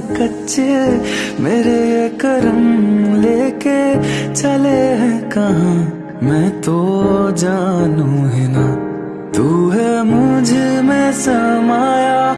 कच्चे मेरे ये करम लेके चले हैं कहा? मैं तो जानू है ना। तू है मुझमें समाया।